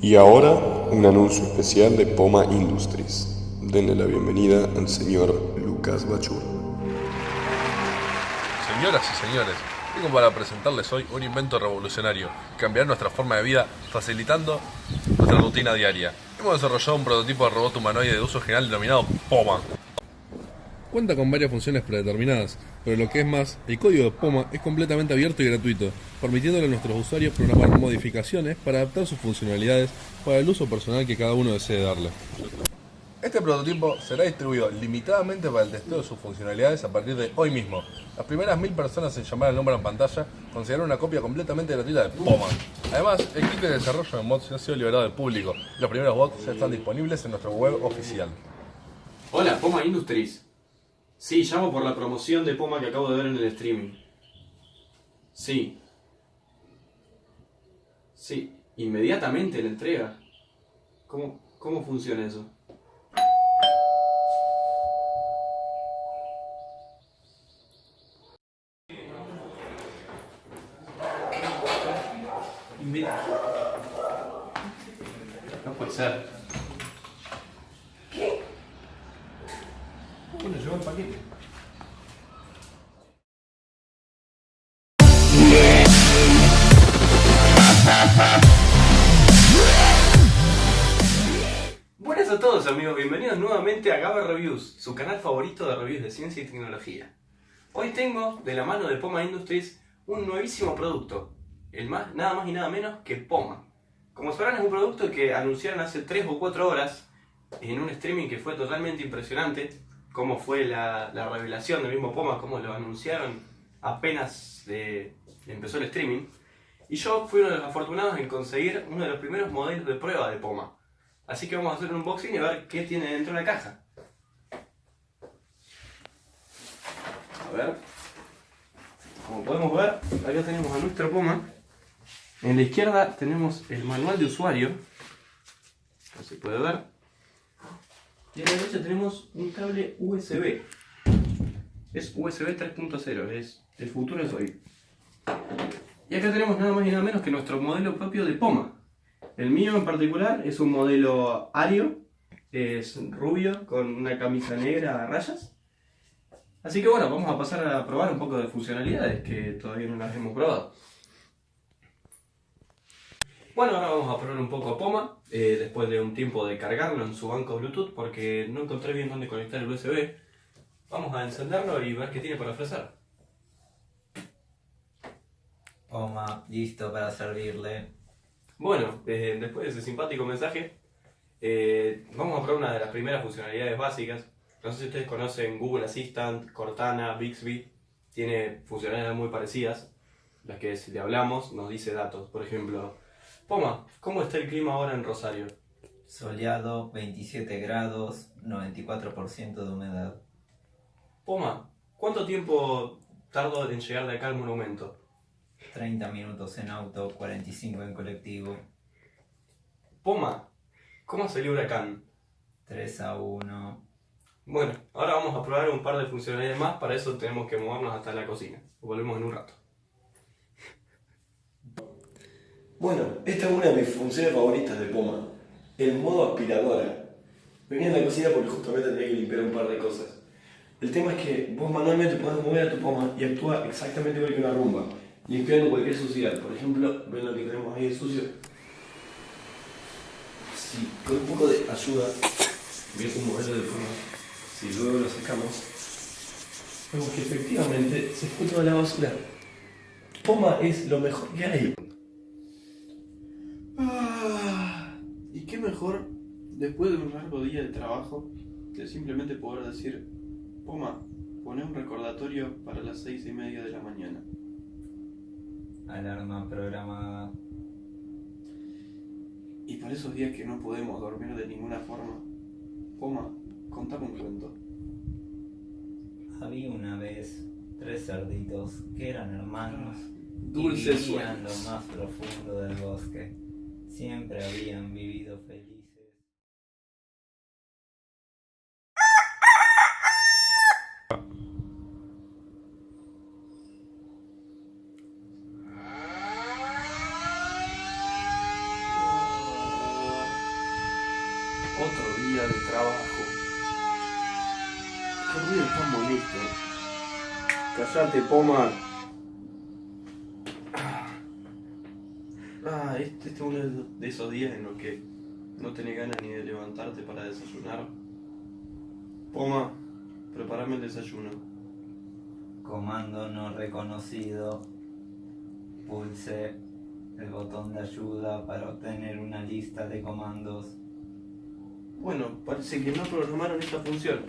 Y ahora un anuncio especial de Poma Industries. Denle la bienvenida al señor Lucas Bachur. Señoras y señores, tengo para presentarles hoy un invento revolucionario que cambiará nuestra forma de vida facilitando nuestra rutina diaria. Hemos desarrollado un prototipo de robot humanoide de uso general denominado POMA. Cuenta con varias funciones predeterminadas, pero lo que es más, el código de POMA es completamente abierto y gratuito, permitiéndole a nuestros usuarios programar modificaciones para adaptar sus funcionalidades para el uso personal que cada uno desee darle. Este prototipo será distribuido limitadamente para el testeo de sus funcionalidades a partir de hoy mismo. Las primeras mil personas en llamar al número en pantalla conseguirán una copia completamente gratuita de POMA. Además, el kit de desarrollo de mods ya ha sido liberado al público. Los primeros bots ya están disponibles en nuestra web oficial. Hola, Poma Industries. Sí, llamo por la promoción de Poma que acabo de ver en el streaming. Sí. Sí, inmediatamente la entrega. ¿Cómo, cómo funciona eso? No puede ser. Buenas a todos amigos, bienvenidos nuevamente a Gaba Reviews, su canal favorito de reviews de ciencia y tecnología. Hoy tengo, de la mano de Poma Industries, un nuevísimo producto, el más, nada más y nada menos que Poma. Como sabrán es un producto que anunciaron hace 3 o 4 horas en un streaming que fue totalmente impresionante, cómo fue la, la revelación del mismo Poma, cómo lo anunciaron apenas eh, empezó el streaming. Y yo fui uno de los afortunados en conseguir uno de los primeros modelos de prueba de Poma. Así que vamos a hacer un unboxing y a ver qué tiene dentro de la caja. A ver. Como podemos ver, acá tenemos a nuestro Poma. En la izquierda tenemos el manual de usuario. No se puede ver. Y a la derecha tenemos un cable USB. Es USB 3.0, es el futuro es hoy. Y acá tenemos nada más y nada menos que nuestro modelo propio de Poma. El mío en particular es un modelo Ario, es rubio con una camisa negra a rayas. Así que bueno, vamos a pasar a probar un poco de funcionalidades que todavía no las hemos probado. Bueno, ahora vamos a probar un poco a Poma, eh, después de un tiempo de cargarlo en su banco Bluetooth porque no encontré bien dónde conectar el USB. Vamos a encenderlo y ver qué tiene para ofrecer. Poma, listo para servirle. Bueno, eh, después de ese simpático mensaje, eh, vamos a probar una de las primeras funcionalidades básicas. No sé si ustedes conocen Google Assistant, Cortana, Bixby. Tiene funcionalidades muy parecidas. Las que si le hablamos nos dice datos. Por ejemplo, Poma, ¿cómo está el clima ahora en Rosario? Soleado, 27 grados, 94% de humedad. Poma, ¿cuánto tiempo tardo en llegar de acá al monumento? 30 minutos en auto, 45 en colectivo. Poma, ¿cómo salió huracán? 3 a 1. Bueno, ahora vamos a probar un par de funcionalidades más, para eso tenemos que movernos hasta la cocina. Volvemos en un rato. Bueno, esta es una de mis funciones favoritas de Poma, el modo aspiradora. Venía en la cocina porque justamente tenía que limpiar un par de cosas. El tema es que vos manualmente podés mover a tu Poma y actúa exactamente igual que una rumba, limpiando cualquier suciedad. Por ejemplo, ven lo que tenemos ahí de sucio. Si con un poco de ayuda, voy a moverlo de forma, si luego lo sacamos, vemos que efectivamente se fue toda la basura. Poma es lo mejor que hay. Ah, y qué mejor, después de un largo día de trabajo, que simplemente poder decir, Poma, poné un recordatorio para las seis y media de la mañana. Alarma programada. Y para esos días que no podemos dormir de ninguna forma, Poma, contame un cuento. Había una vez tres cerditos que eran hermanos Dulces y vivían lo más profundo del bosque. Siempre habían vivido felices. Callate, Poma. Ah, este, este es uno de esos días en los que no tenés ganas ni de levantarte para desayunar. Poma, prepárame el desayuno. Comando no reconocido. Pulse el botón de ayuda para obtener una lista de comandos. Bueno, parece que no programaron esta función.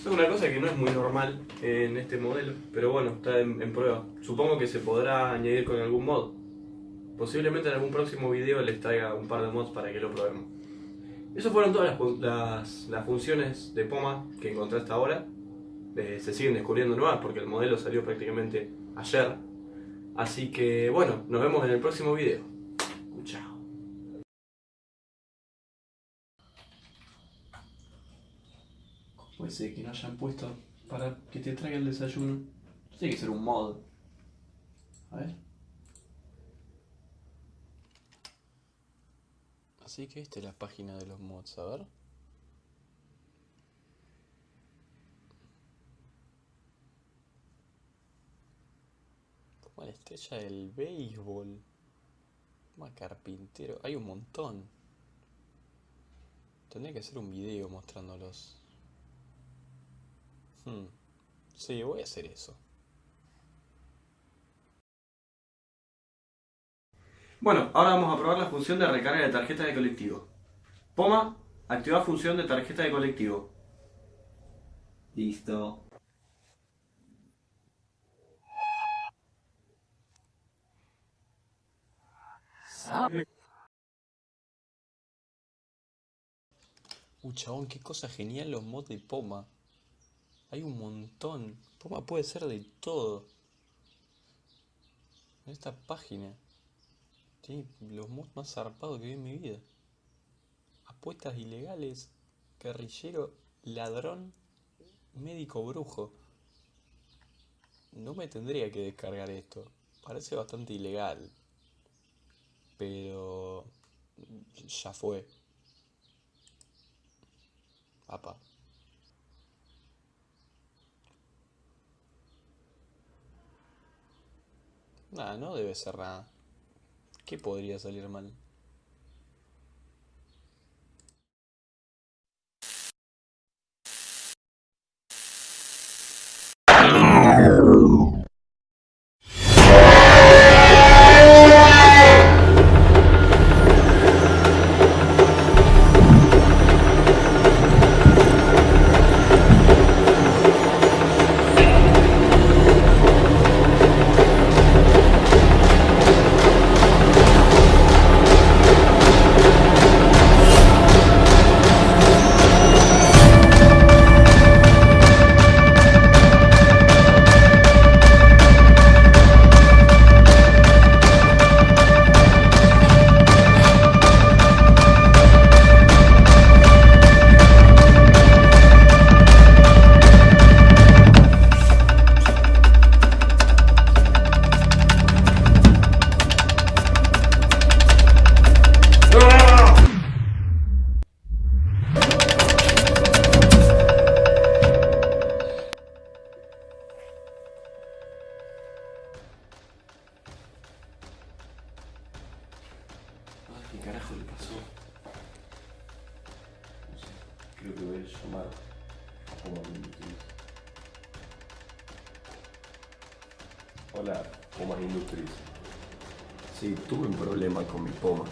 Es una cosa que no es muy normal en este modelo, pero bueno, está en, prueba. Supongo que se podrá añadir con algún mod. Posiblemente en algún próximo video les traiga un par de mods para que lo probemos. Esas fueron todas las- las funciones de Poma que encontré hasta ahora. Eh, se siguen descubriendo nuevas porque el modelo salió prácticamente ayer. Así que bueno, nos vemos en el próximo video. Chao. ¿Cómo puede ser que no hayan puesto para que te traiga el desayuno? Tiene que ser un mod. A ver. Así que esta es la página de los mods, a ver. Como la estrella del béisbol. Como carpintero. Hay un montón. Tendría que hacer un video mostrándolos. Hmm. Sí, voy a hacer eso. Bueno, ahora vamos a probar la función de recarga de tarjeta de colectivo. Poma, activa función de tarjeta de colectivo. Listo. Uh, chabón, qué cosa genial los mods de Poma. Hay un montón. Poma puede ser de todo. En esta página. Tiene los mods más zarpados que vi en mi vida. Apuestas ilegales. Guerrillero. Ladrón. Médico brujo. No me tendría que descargar esto. Parece bastante ilegal. Pero... Ya fue. Apa. No debe ser nada. ¿Qué podría salir mal? Creo que voy a llamar a Poma Industries. Hola, Poma Industries. Sí, tuve un problema con mi Poma.